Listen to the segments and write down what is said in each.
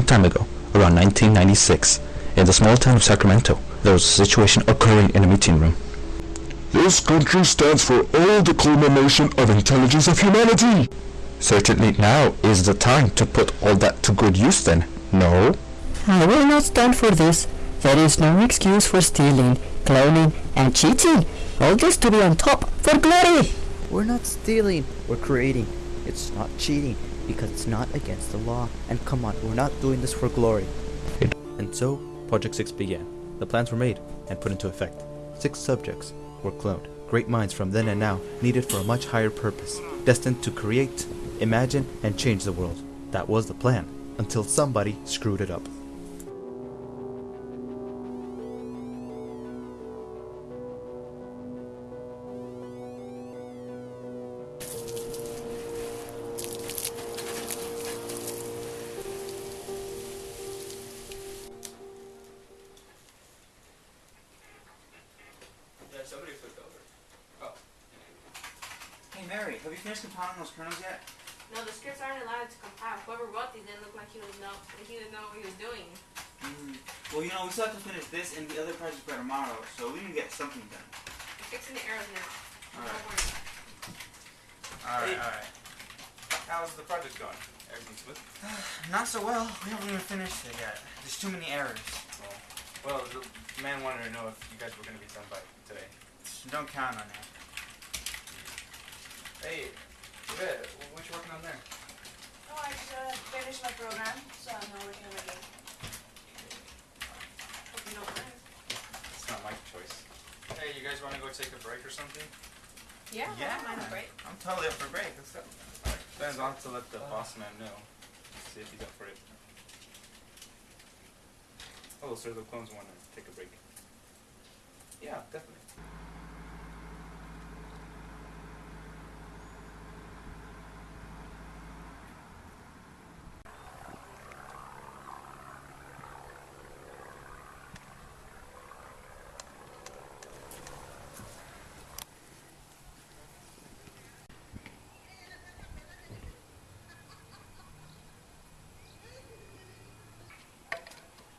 long time ago, around 1996, in the small town of Sacramento, there was a situation occurring in a meeting room. This country stands for all the culmination of intelligence of humanity. Certainly now is the time to put all that to good use then, no? I will not stand for this. There is no excuse for stealing, cloning, and cheating. All this to be on top for glory. We're not stealing, we're creating. It's not cheating because it's not against the law. And come on, we're not doing this for glory. And so, Project 6 began. The plans were made and put into effect. Six subjects were cloned. Great minds from then and now, needed for a much higher purpose, destined to create, imagine, and change the world. That was the plan, until somebody screwed it up. Somebody flipped over. Oh. Hey Mary, have you finished compiling those kernels yet? No, the scripts aren't allowed to compile. Whoever wrote these didn't look like he was know he didn't know what he was doing. Mm. Well, you know, we still have to finish this and the other project by tomorrow, so we can get something done. I'm fixing the arrows now. All right. All right. All right. How's the project going? Everything smooth? Not so well. We haven't even finished it yet. There's too many errors. Well, the man wanted to know if you guys were going to be done by today. Don't count on that. Hey, Yvette, what you working on there? Oh, I just uh, finished my program, so I'm now working on my game. Hope you don't mind. It's not my choice. Hey, you guys want to go take a break or something? Yeah, I don't mind a break. I'm totally up for a break. Let's go. Then I'll have to let the boss man know. See if he's up for it. Oh, so the clones want to take a break. Yeah, definitely.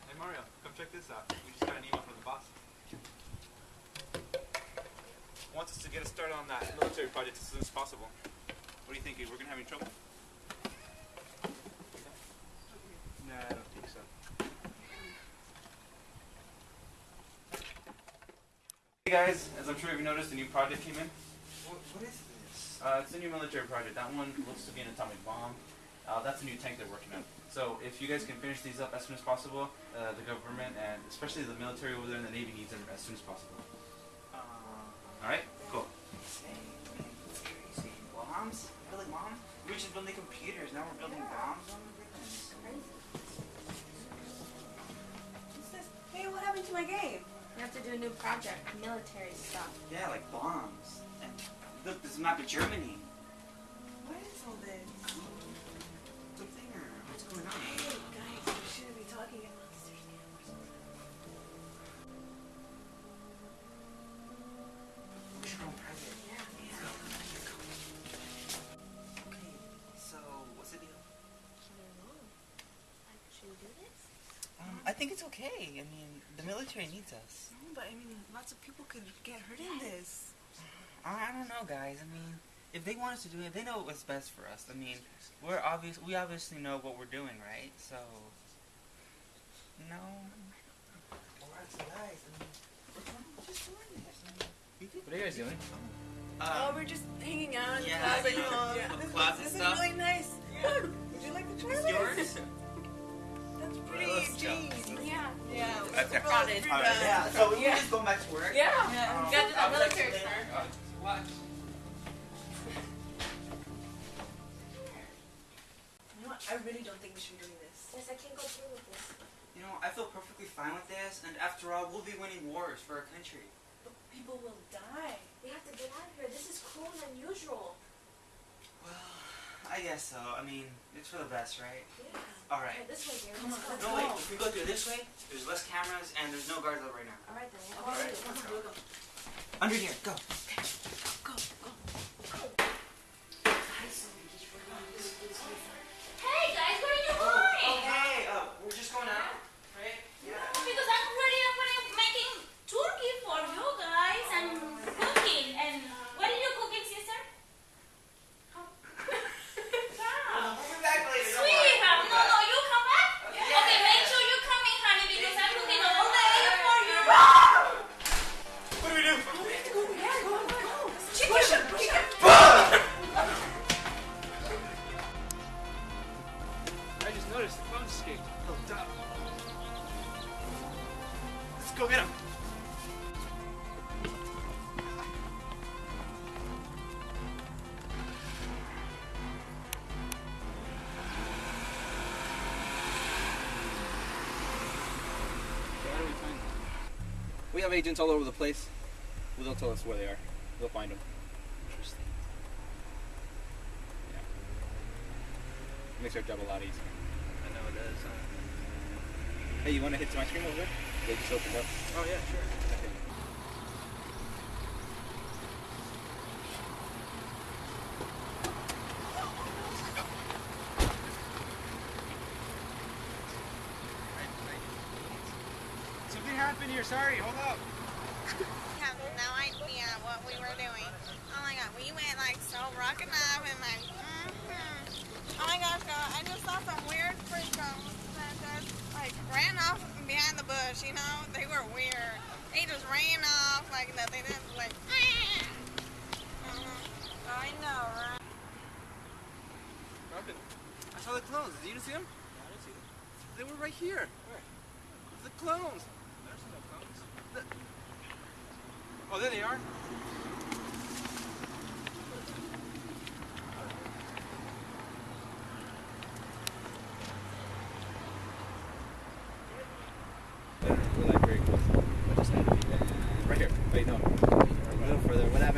Hey Mario, come check this out. We just got an email from the boss. Wants us to get us started on that military project as soon as possible. What do you think? We're gonna have any trouble? Nah, I don't think so. Hey guys, as I'm sure you've noticed, a new project came in. What, what is this? Uh, it's a new military project. That one looks to be an atomic bomb. Uh, that's a new tank they're working on. So if you guys can finish these up as soon as possible, uh, the government and especially the military over there and the Navy needs them as soon as possible. Uh, Alright? Cool. insane, man. It's crazy. Bombs? Building bombs? We were just building computers. Now we're building bombs? My goodness. What's this? Hey, what happened to my game? You have to do a new project, military stuff. Yeah, like bombs. And look, this map of Germany. What is all this? Think it's okay. I mean, the military needs us. No, but I mean, lots of people could get hurt in this. I, I don't know, guys. I mean, if they want us to do it, they know what's best for us. I mean, we're obvious. We obviously know what we're doing, right? So, no. Alright, so guys, I mean, we're doing- we're just doing this. I mean, we did- What are you guys doing? oh, Um, we're just hanging out in yeah, class. Like, you know, yeah, with this, class is, and this stuff. is really nice. Would you like to try it's this? yours? That's pretty let's go. jeans. Yeah. Yeah. Okay. Got it. Yeah. So we Yeah. just going back to work. Yeah. Yeah. Gotta do I'll the military later. Watch. You know what? I really don't think we should be doing this. Yes, I can't go through with this. You know, I feel perfectly fine with this, and after all, we'll be winning wars for our country. But people will die. We have to get out of here. This is cruel and unusual. Well, I guess so. I mean, it's for the best, right? Yeah. Alright. Okay, this way, Gary. Come Let's go. No, wait, if we go through this way, there's less cameras and there's no guards up right now. All right then. All right. Let's go. Go, go. Under here, go. Go, escape. He'll die. Let's go get him. We have agents all over the place. Well, they'll tell us where they are. We'll find them. Interesting. Yeah. Makes our job a lot easier. I know it does. Huh? Hey, you want to hit some ice cream over there? They just opened up. Oh yeah, sure. Okay. Something happened here. Sorry. Hold up. have no idea what we were doing. Oh my god, we went like so rocking up and like, mm-hmm. Oh my gosh, girl, I just saw some weird freakos that just like ran off behind the bush, you know? They were weird. They just ran off like that. They didn't like, mm-hmm. I know, right? Robin, I saw the clones. Did you see them? I didn't see them. They were right here. Where? The clones. There's no clones. The- Oh, there they are. Right here. Wait, no. A little further. Where that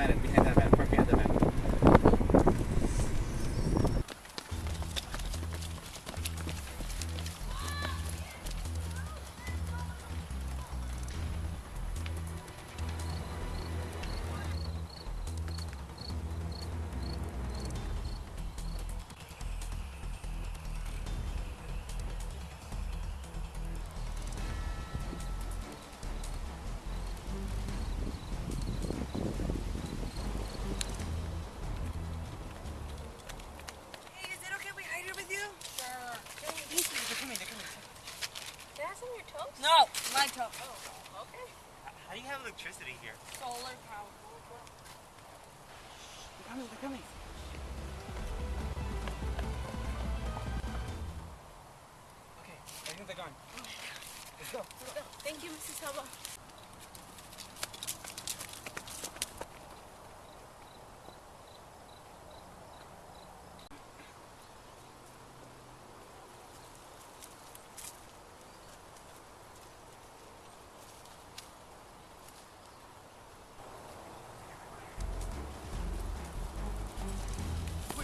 electricity here? Solar power. They're coming. They're coming. Okay. I think they're gone. Oh Let's go. Let's go. Thank you, Mrs. Hubba.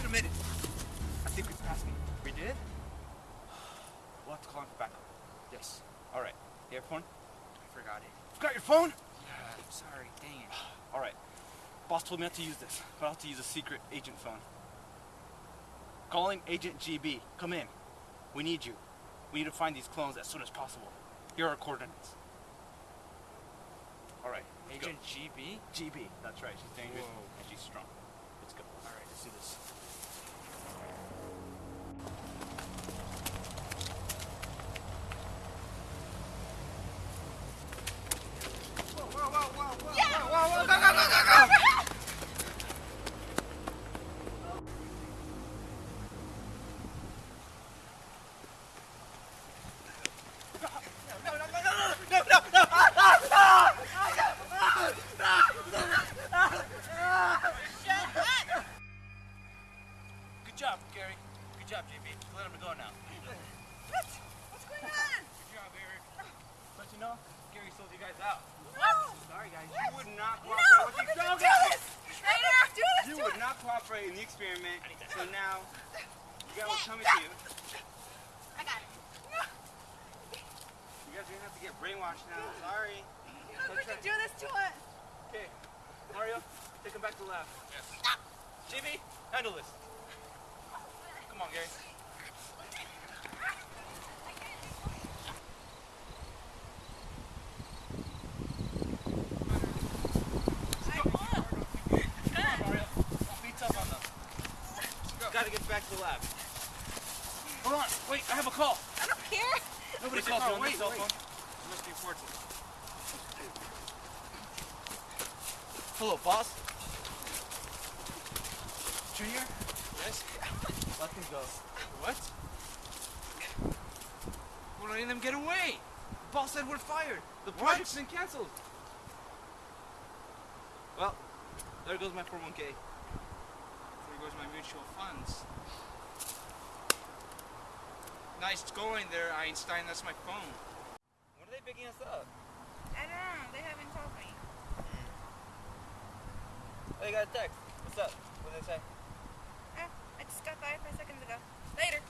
Wait a minute. I think we passed me. We did? We'll have to call him for backup. Yes. All right. You have phone? I forgot it. Forgot your phone? Yeah, I'm sorry. Dang it. All right. Boss told me not to use this, but I'll have to use a secret agent phone. Calling Agent GB. Come in. We need you. We need to find these clones as soon as possible. Here are our coordinates. All right. let's go. Agent GB? GB. That's right. She's dangerous Whoa. and she's strong. Let's go. All right, let's do this. Sorry, guys. What? You would not No! cooperate with the could you experiment. do this? Raider, do this You would not cooperate in the experiment, so now you got what's coming to you. I got it. You guys are gonna have to get brainwashed now. Sorry. How could you do this to us? Okay, Mario, take him back to the lab. Yes. JB, handle this. Come on, Gary. Mario, be tough on them. Gotta get back to the lab. Hold on, wait, I have a call. I don't care. Nobody Wait, calls you on wait, this cell wait. phone. It must be important. Hello, boss. Junior? Yes? Let them go. What? We're letting them get away. The boss said we're fired. The project's been canceled. Well, there goes my 401k. There goes my mutual funds. Nice going there, Einstein. That's my phone. When are they picking us up? I don't know. They haven't told me. Oh, you got a text. What's up? What did they say? Uh, I just got five seconds ago. Later.